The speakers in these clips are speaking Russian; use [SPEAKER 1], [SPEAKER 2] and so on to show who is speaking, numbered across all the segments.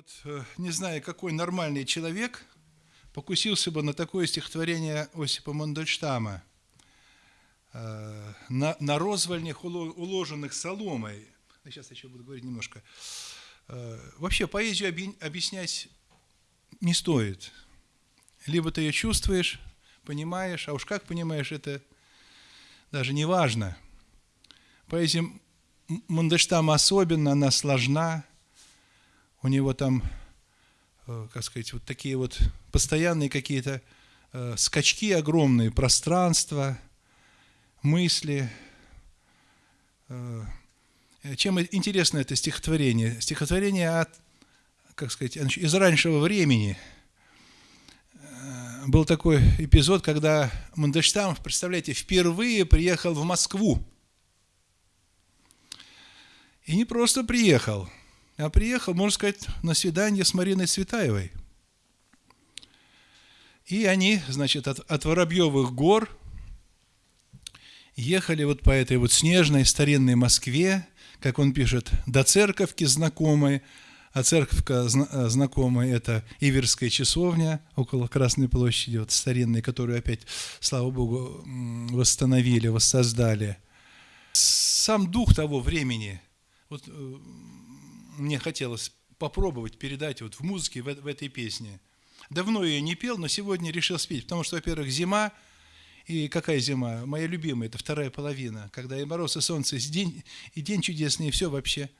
[SPEAKER 1] Вот э, не знаю, какой нормальный человек покусился бы на такое стихотворение Осипа Мандельштама э, на, на розвальнях, уложенных соломой. Сейчас я еще буду говорить немножко. Э, вообще поэзию объяснять не стоит. Либо ты ее чувствуешь, понимаешь, а уж как понимаешь, это даже не важно. Поэзия Мандельштама особенно, она сложна, у него там, э, как сказать, вот такие вот постоянные какие-то э, скачки огромные, пространства, мысли. Э, чем интересно это стихотворение? Стихотворение от, как сказать, из раннего времени. Был такой эпизод, когда Мандельштам, представляете, впервые приехал в Москву. И не просто приехал – а приехал, можно сказать, на свидание с Мариной Цветаевой. И они, значит, от, от Воробьевых гор ехали вот по этой вот снежной старинной Москве, как он пишет, до церковки знакомой, а церковка знакомая – это Иверская часовня около Красной площади, вот старинная, которую опять, слава Богу, восстановили, воссоздали. Сам дух того времени, вот э, мне хотелось попробовать передать вот в музыке, в, в этой песне. Давно ее не пел, но сегодня решил спеть, потому что, во-первых, зима, и какая зима? Моя любимая, это вторая половина, когда и мороз, и солнце, и день, и день чудесный, и все вообще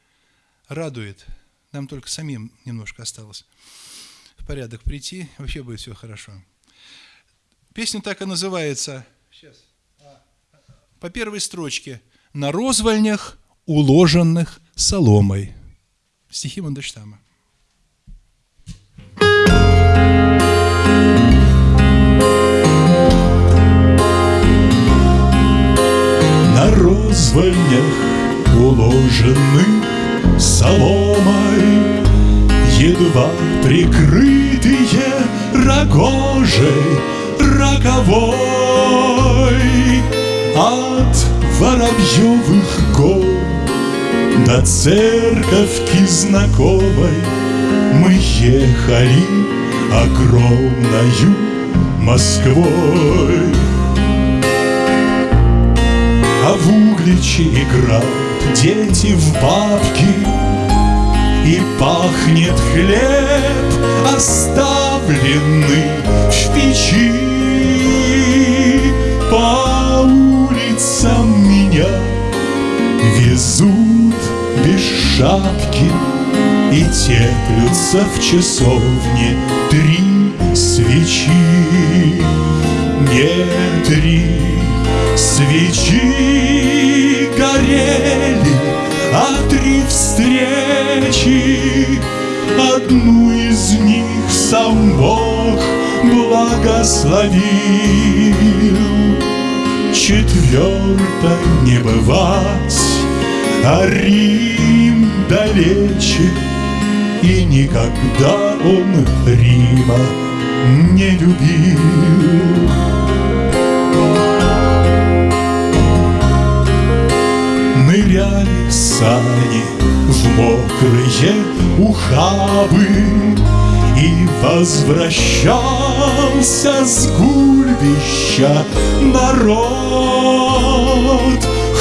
[SPEAKER 1] радует. Нам только самим немножко осталось в порядок прийти, вообще будет все хорошо. Песня так и называется, сейчас, по первой строчке, «На розвальнях, уложенных соломой». Стихи Мандельштама.
[SPEAKER 2] На розвальнях уложены соломой Едва прикрытые рогожей роковой От воробьевых гор до церковки знакомой Мы ехали огромною Москвой. А в Угличе играют дети в бабки И пахнет хлеб, оставленный в печи шапки И теплются в часовне три свечи. Не три свечи горели, а три встречи. Одну из них сам Бог благословил. Четвертой не бывать а Рим далече, и никогда он Рима не любил. Ныряли сани в мокрые ухабы И возвращался с гульбища народ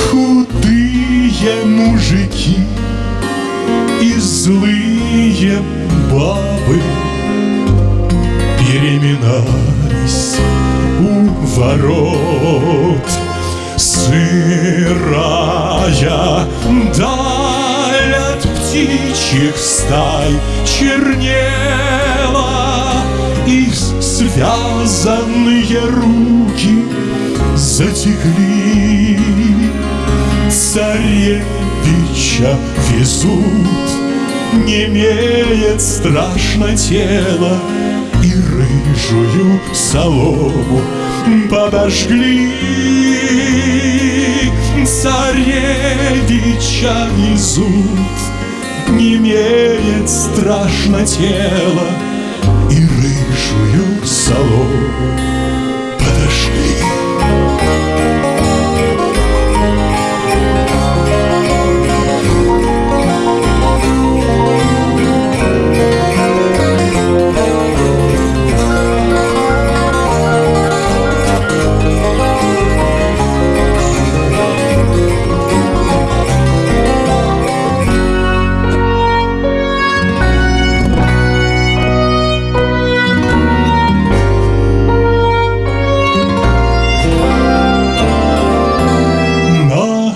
[SPEAKER 2] Худые мужики злые бабы Переминались у ворот. Сырая даль от птичьих стай чернела Их связанные руки затекли. Царевича везут, не имеет страшно тело, И рыжую солому подожгли. Царевича везут, не имеет страшно тело, И рыжую солому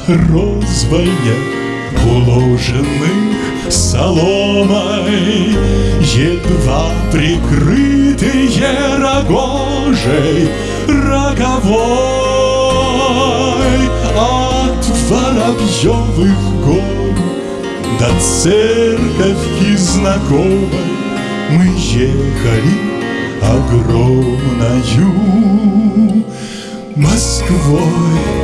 [SPEAKER 2] извальнях, уложенных соломой, Едва прикрытые рогожей роговой От Воробьевых гор до церковки знакомой Мы ехали огромною Москвой.